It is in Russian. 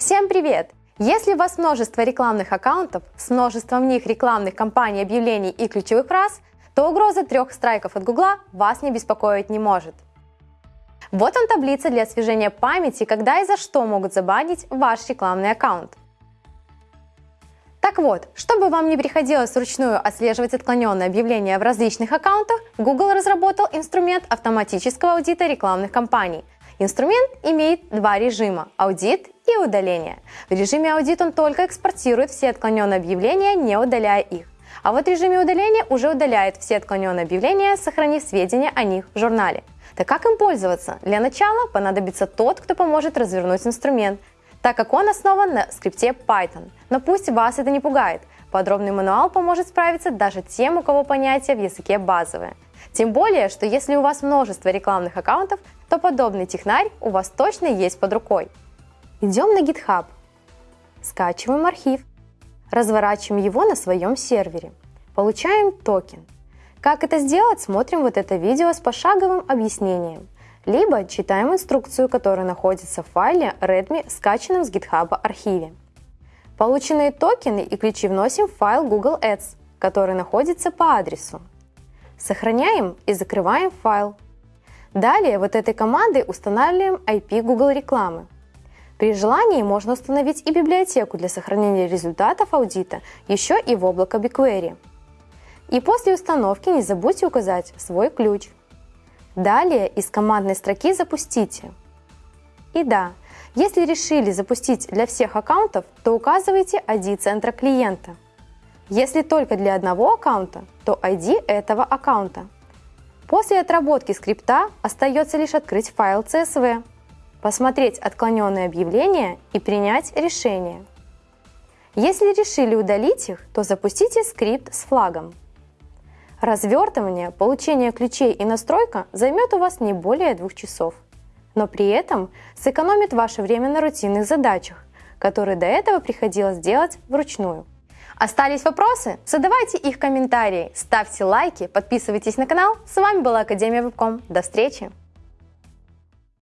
Всем привет! Если у вас множество рекламных аккаунтов с множеством в них рекламных кампаний, объявлений и ключевых фраз, то угроза трех страйков от Гугла вас не беспокоить не может. Вот он таблица для освежения памяти, когда и за что могут забанить ваш рекламный аккаунт. Так вот, чтобы вам не приходилось вручную отслеживать отклоненные объявления в различных аккаунтах, Google разработал инструмент автоматического аудита рекламных кампаний. Инструмент имеет два режима – аудит и удаление. В режиме аудит он только экспортирует все отклоненные объявления, не удаляя их. А вот в режиме удаления уже удаляет все отклоненные объявления, сохранив сведения о них в журнале. Так как им пользоваться? Для начала понадобится тот, кто поможет развернуть инструмент, так как он основан на скрипте Python. Но пусть вас это не пугает. Подробный мануал поможет справиться даже тем, у кого понятия в языке базовые. Тем более, что если у вас множество рекламных аккаунтов, то подобный технарь у вас точно есть под рукой. Идем на GitHub, скачиваем архив, разворачиваем его на своем сервере, получаем токен. Как это сделать, смотрим вот это видео с пошаговым объяснением – либо читаем инструкцию, которая находится в файле Redmi, скачанном с GitHub архиве. Полученные токены и ключи вносим в файл Google Ads, который находится по адресу. Сохраняем и закрываем файл. Далее вот этой командой устанавливаем IP Google рекламы. При желании можно установить и библиотеку для сохранения результатов аудита еще и в облако BigQuery. И после установки не забудьте указать свой ключ – Далее из командной строки запустите. И да, если решили запустить для всех аккаунтов, то указывайте ID центра клиента. Если только для одного аккаунта, то ID этого аккаунта. После отработки скрипта остается лишь открыть файл CSV, посмотреть отклоненные объявления и принять решение. Если решили удалить их, то запустите скрипт с флагом. Развертывание, получение ключей и настройка займет у вас не более двух часов. Но при этом сэкономит ваше время на рутинных задачах, которые до этого приходилось делать вручную. Остались вопросы? Задавайте их в комментарии, ставьте лайки, подписывайтесь на канал. С вами была Академия Вебком. До встречи!